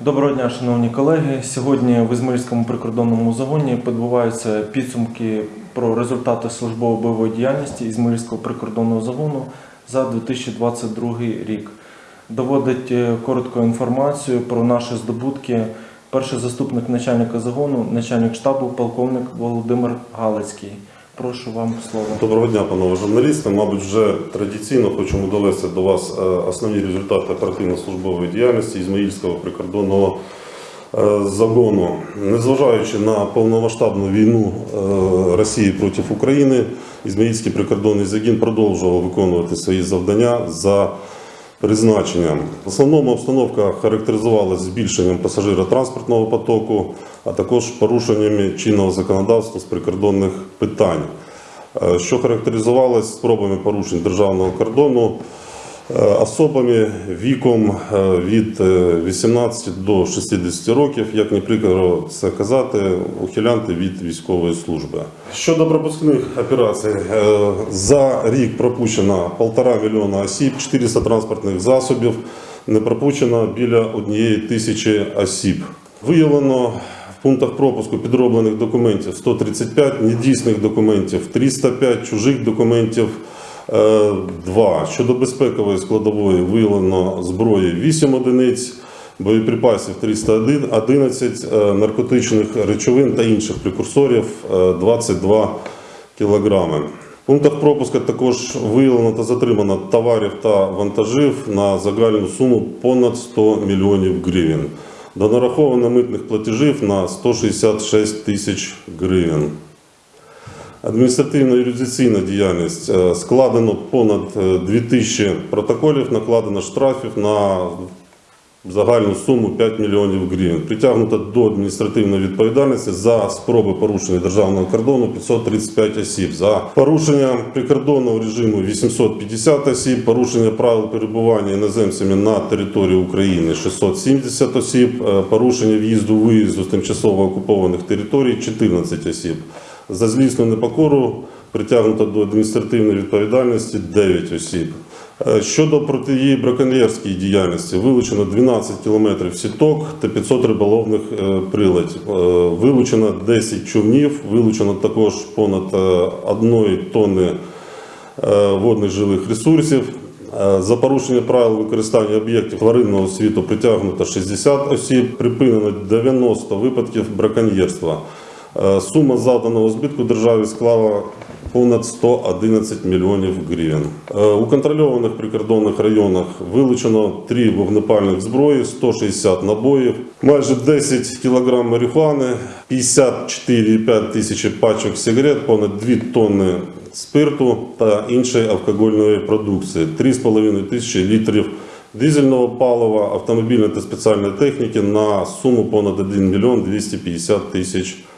Доброго дня, шановні колеги. Сьогодні в Ізмаїльському прикордонному загоні підбуваються підсумки про результати службово-бойової діяльності Ізмаїльського прикордонного загону за 2022 рік. Доводить е, коротку інформацію про наші здобутки перший заступник начальника загону, начальник штабу, полковник Володимир Галицький. Прошу вам слово. Доброго дня, панове журналісти. Мабуть, вже традиційно хочемо довести до вас е, основні результати оперативно-службової діяльності Ізмаїльського прикордонного е, загону. Незважаючи на повномасштабну війну е, Росії проти України, Ізмаїльський прикордонний загін продовжував виконувати свої завдання за призначенням. В основному обстановка характеризувалася збільшенням пасажиротранспортного потоку, а також порушеннями чинного законодавства з прикордонних питань, е, що характеризувалось спробами порушень державного кордону особами віком е, від е, 18 до 60 років, як не прикро це казати, ухилянти від військової служби. Щодо пропускних операцій, е, за рік пропущено 1,5 мільйона осіб, 400 транспортних засобів, не пропущено біля однієї тисячі осіб. Виявлено в пунктах пропуску підроблених документів 135, недійсних документів 305, чужих документів е, 2. Щодо безпекової складової виявлено зброї 8 одиниць, боєприпасів 311, е, наркотичних речовин та інших прекурсорів е, 22 кілограми. В пунктах пропуска також виявлено та затримано товарів та вантажів на загальну суму понад 100 мільйонів гривень. До нараховано митних платежів на 166 тисяч гривень. Адміністративно-юрисдикційна діяльність Е, складено понад е, 2000 протоколів, накладено штрафів на загальну суму 5 мільйонів гривень. Притягнуто до адміністративної відповідальності за спроби порушення державного кордону 535 осіб, за порушення прикордонного режиму 850 осіб, порушення правил перебування іноземцями на території України 670 осіб, е, порушення в'їзду-виїзду з тимчасово окупованих територій 14 осіб. За злісну непокору притягнуто до адміністративної відповідальності 9 осіб. Е, Щодо протиї браконьєрської діяльності, вилучено 12 кілометрів сіток та 500 риболовних е, приладів. Е, Вилучено 10 човнів, вилучено також понад 1 тонни водних жилих ресурсів. За порушення правил використання об'єктів тваринного світу притягнуто 60 осіб, припинено 90 випадків браконьєрства. Е, Сума завданого збитку державі склала понад 111 мільйонів гривень. Е, У контрольованих прикордонних районах вилучено 3 вогнепальних зброї, 160 набоїв, майже 10 кг марихуани, 54,5 тисячі пачок сигарет, понад 2 тонни спирту та іншої алкогольної продукції, 3,5 тисячі літрів дизельного палива, автомобільної та спеціальної техніки на суму понад 1 мільйон 250 тисяч гривень.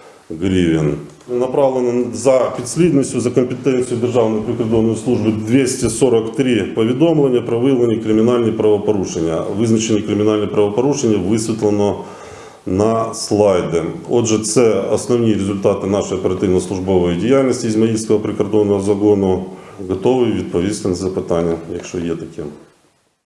Направлено за підслідністю за компетенцією Державної прикордонної служби 243 повідомлення про виявлені кримінальні правопорушення. Визначені кримінальні правопорушення висвітлено на слайди. Отже, це основні результати нашої оперативно-службової діяльності Ізмаїльського прикордонного загону. Готовий відповісти на запитання, якщо є такі.